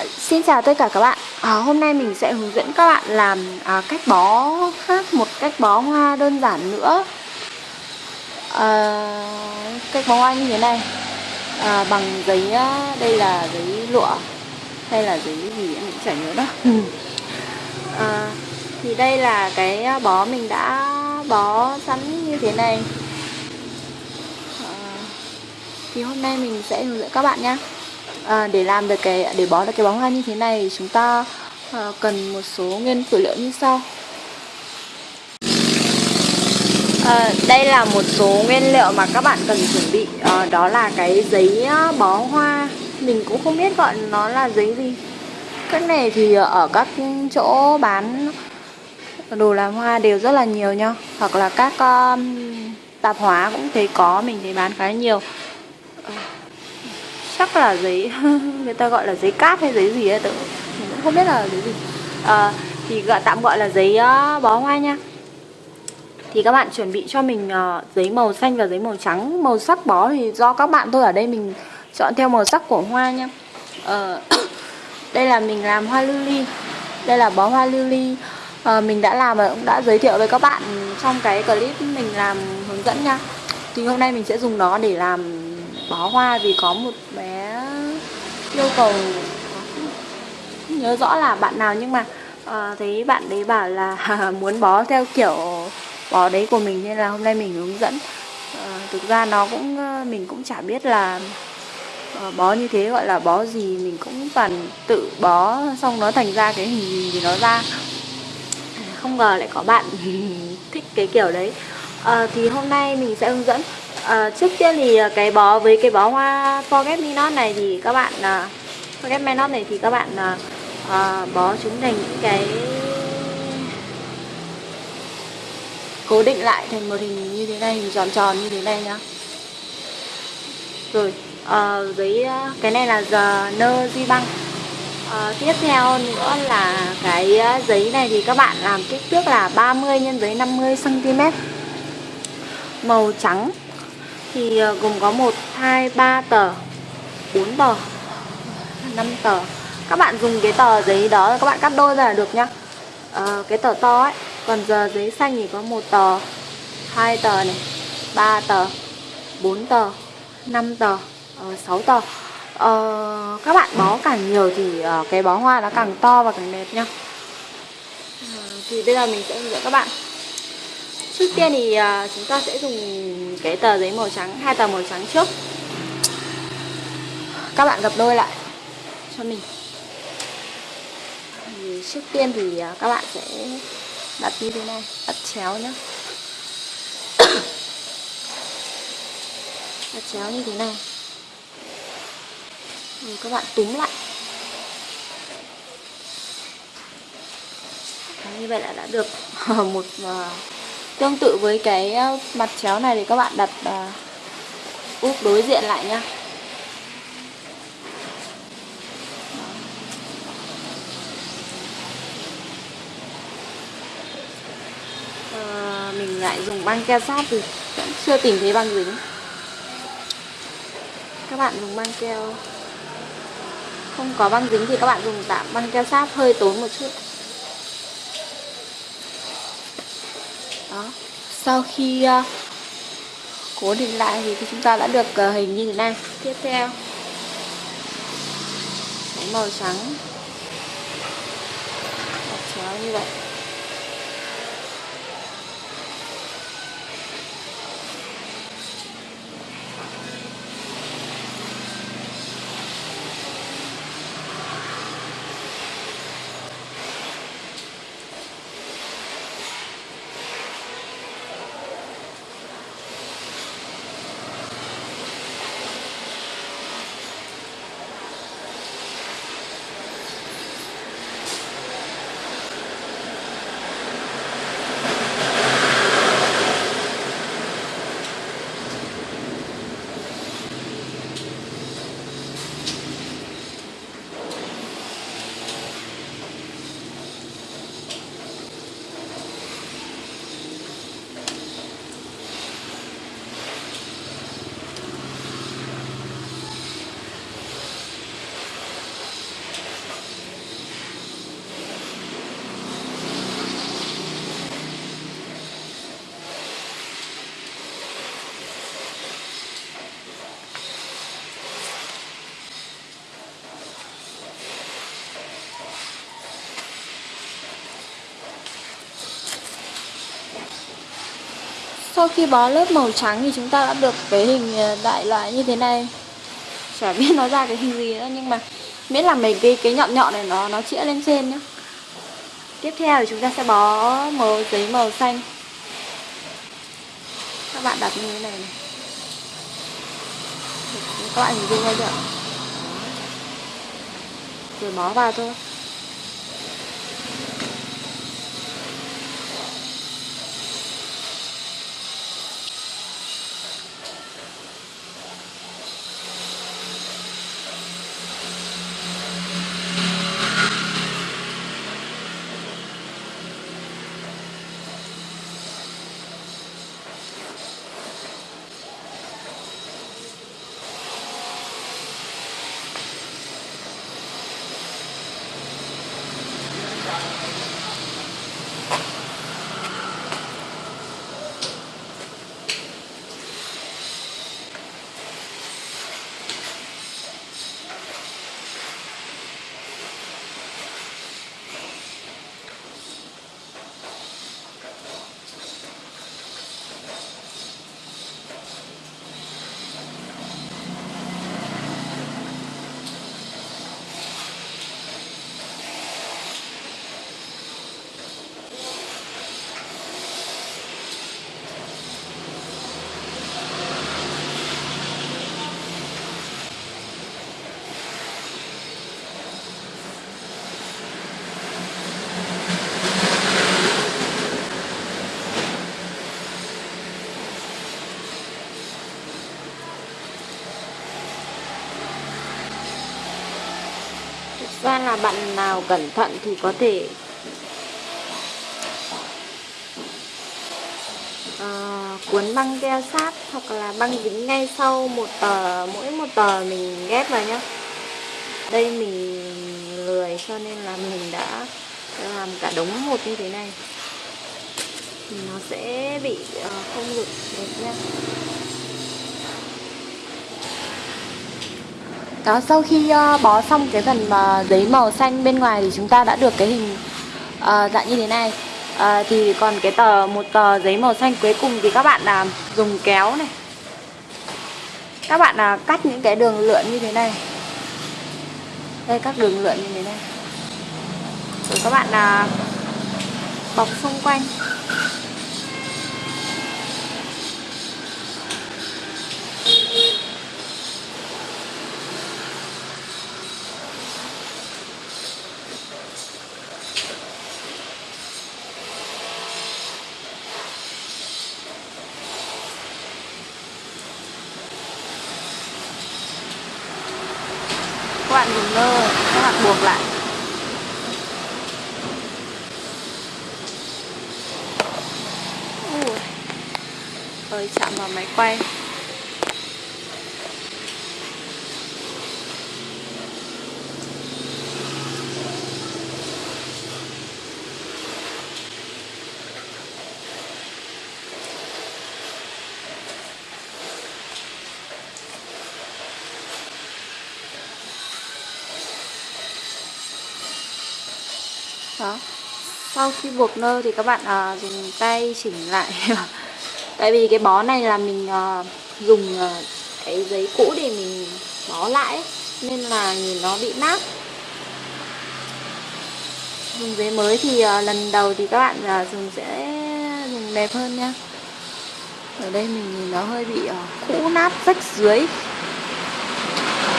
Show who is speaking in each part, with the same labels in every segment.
Speaker 1: À, xin chào tất cả các bạn. À, Hôm nay mình sẽ hướng dẫn các bạn làm à, cách bó khác một cách bó hoa đơn giản nữa. À, Cách bó hoa như thế này. À, Bằng giấy, đây là giấy lụa Hay là giấy gì em cũng chả nhớ đó à, Thì đây là cái bó mình đã bó sẵn như thế này. À, Thì hôm nay mình sẽ hướng dẫn các bạn nhé à, để làm được cái để bó được cái bó hoa như thế này chúng ta à, cần một số nguyên phụ liệu như sau. À, đây là một số nguyên liệu mà các bạn cần chuẩn bị. À, đó là cái giấy bó hoa. Mình cũng không biết gọi nó là giấy gì. Cái này thì ở các chỗ bán đồ làm hoa đều rất là nhiều nha hoặc là các um, tạp hóa cũng thấy có mình thấy bán khá nhiều chắc là giấy người ta gọi là giấy cát hay giấy gì ấy tự mình cũng không biết là giấy gì. À, thì gọi tạm gọi là giấy uh, bó hoa nha. Thì các bạn chuẩn bị cho mình uh, giấy màu xanh và giấy màu trắng. Màu sắc bó thì do các bạn tôi ở đây mình chọn theo màu sắc của hoa nha. Uh, đây là mình làm hoa lily đây là bó hoa lily uh, mình đã làm và cũng đã giới thiệu với các bạn trong cái clip mình làm hướng dẫn nha. Thì hôm nay mình sẽ dùng nó để làm bó hoa vì có một bé yêu cầu không nhớ rõ là bạn nào nhưng mà uh, thấy bạn đấy bảo là muốn bó theo kiểu bó đấy của mình nên là hôm nay mình hướng dẫn. Uh, thực ra nó cũng uh, mình cũng chả biết là uh, bó như thế gọi là bó gì mình cũng toàn tự bó xong nó thành ra cái hình gì thì nó ra. Không ngờ lại có bạn thích cái kiểu đấy. Uh, thì hôm nay mình sẽ hướng dẫn. À, trước tiên thì ờ, cái bó với cái bó hoa Forget Me Not này thì các bạn ờ, à, Forget Me Not này thì các bạn à, à, bó chúng thành những cái cố định lại thành một hình như thế này, hình tròn tròn như thế này nhá. Rồi, à, giấy cái này là giờ nơ di băng. à, tiếp theo nữa là cái giấy này thì các bạn làm kích thước là 30 x giấy 50 cm. Màu trắng thì ờ, gồm có 1, 2, 3 tờ 4 tờ 5 tờ. Các bạn dùng cái tờ giấy đó các bạn cắt đôi ra là được nhá. À, cái tờ to ấy còn giờ giấy xanh thì có một tờ hai tờ này 3 tờ 4 tờ 5 tờ ờ, uh, 6 tờ. Uh, các bạn bó càng nhiều thì uh, cái bó hoa nó càng to và càng đẹp nhá. Thì bây giờ mình sẽ hướng dẫn các bạn. Trước tiên thì chúng ta sẽ dùng cái tờ giấy màu trắng, hai tờ màu trắng trước. Các bạn gập đôi lại cho mình. Thì Trước tiên thì à, các bạn sẽ đặt như thế này, đặt chéo nhé Đặt chéo như thế này. Rồi các bạn túm lại. Như vậy là đã được một à, Tương tự với cái ờ, mặt chéo này thì các bạn đặt uh, úp đối diện lại nhá. À, Mình lại dùng băng keo sát thì vẫn chưa tìm thấy băng dính. Các bạn dùng băng keo. Không có băng dính thì các bạn dùng tạm băng keo sát hơi tốn một chút đó. Sau khi uh, cố định lại thì chúng ta đã được uh, hình như thế này. Tiếp theo. Màu trắng. Chéo như vậy. Sau khi bó lớp màu trắng thì chúng ta đã được cái hình ờ, đại loại như thế này. Chả biết nó ra cái hình gì nữa, nhưng mà miễn là mấy cái cái nhọn nhọn này nó nó chĩa lên trên nhá. Tiếp theo thì chúng ta sẽ bó màu giấy màu xanh. Các bạn đặt như thế này này. Các bạn hình dung ra chưa rồi bó vào thôi. Ra là bạn nào cẩn thận thì có thể uh, cuốn băng keo sát hoặc là băng dính ngay sau một tờ mỗi một tờ mình ghép vào nhá. Đây mình lười cho nên là mình đã làm cả đống một như thế này. Thì nó sẽ bị uh, không được đẹp nhá. Đó, sau khi uh, bó xong cái phần uh, giấy màu xanh bên ngoài thì chúng ta đã được cái hình uh, dạng như thế này. Uh, Thì còn cái tờ một tờ giấy màu xanh cuối cùng thì các bạn là uh, dùng kéo này. Các bạn uh, cắt những cái đường lượn như thế này. Đây các đường lượn như thế này. Rồi các bạn uh, bọc xung quanh. Các bạn dùng nơ các bạn buộc lại Ui. ơi chạm vào máy quay đó sau khi buộc nơ thì các bạn à, dùng tay chỉnh lại. Tại vì cái bó này là mình à, dùng à, cái giấy cũ để mình bó lại nên là nhìn nó bị nát. Dùng giấy mới thì à, lần đầu thì các bạn à, dùng sẽ dùng đẹp hơn nha. Ở đây mình nhìn nó hơi bị à, cũ nát rách dưới.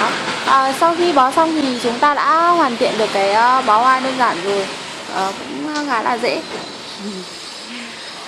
Speaker 1: Đó. À, sau khi bó xong thì chúng ta đã hoàn thiện được cái bó hoa đơn giản rồi uh, cũng ờ, khá là dễ.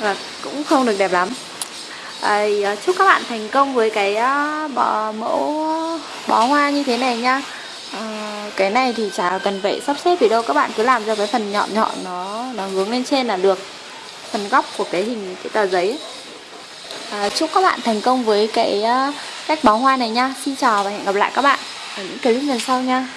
Speaker 1: Và cũng không được đẹp lắm. À, chúc các bạn thành công với cái uh, bó, mẫu bó hoa như thế này nhá. À, cái này thì chả cần phải sắp xếp gì đâu các bạn cứ làm cho cái phần nhọn nhọn nó nó hướng lên trên là được. Phần góc của cái hình cái tờ giấy. À, chúc các bạn thành công với cái uh, cách bó hoa này nha xin chào và hẹn gặp lại các bạn ở những clip lần sau nha